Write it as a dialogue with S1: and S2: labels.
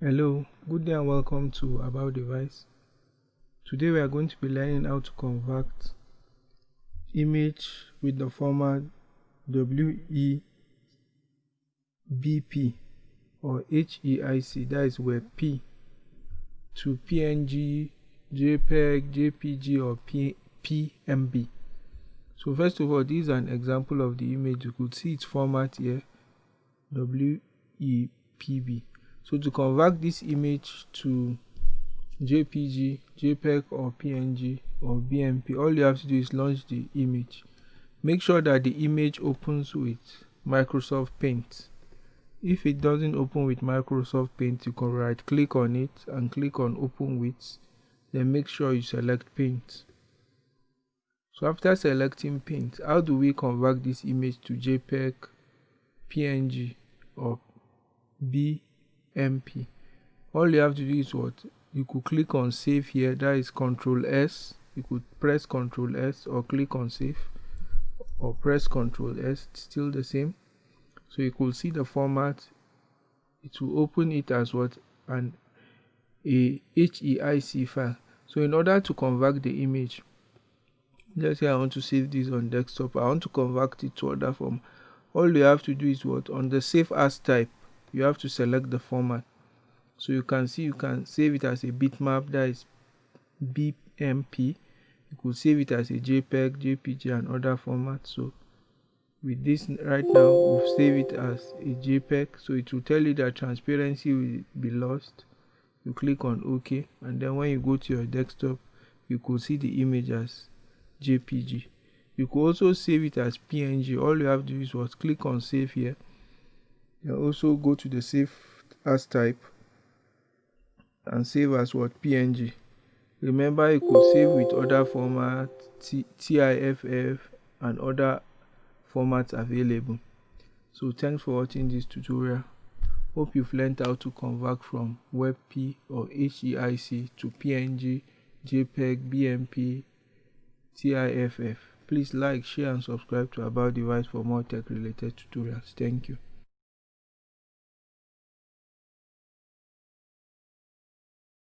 S1: Hello, good day and welcome to About Device. Today we are going to be learning how to convert image with the format WEBP or HEIC, that is WebP, to PNG, JPEG, JPG or P PMB. So first of all, this is an example of the image. You could see its format here, WEPB. So to convert this image to JPG, JPEG or PNG or BMP, all you have to do is launch the image. Make sure that the image opens with Microsoft Paint. If it doesn't open with Microsoft Paint, you can right click on it and click on open with, then make sure you select Paint. So after selecting Paint, how do we convert this image to JPEG, PNG or BMP? Mp all you have to do is what? You could click on save here. That is control s. You could press control s or click on save or press control s. Still the same. So you could see the format. It will open it as what? An a HEIC file. So in order to convert the image let's say I want to save this on desktop. I want to convert it to other form. All you have to do is what? On the save as type you have to select the format. So you can see you can save it as a bitmap that is bmp you could save it as a jpeg jpg and other formats so with this right now we've saved it as a jpeg. So it will tell you that transparency will be lost. You click on ok and then when you go to your desktop you could see the image as jpg you could also save it as png all you have to do is what? Click on save here you also go to the save as type and save as what? Png remember you could save with other formats tiff and other formats available. So thanks for watching this tutorial. Hope you've learned how to convert from webp or heic to png jpeg bmp tiff please like share and subscribe to about device for more tech related tutorials. Thank you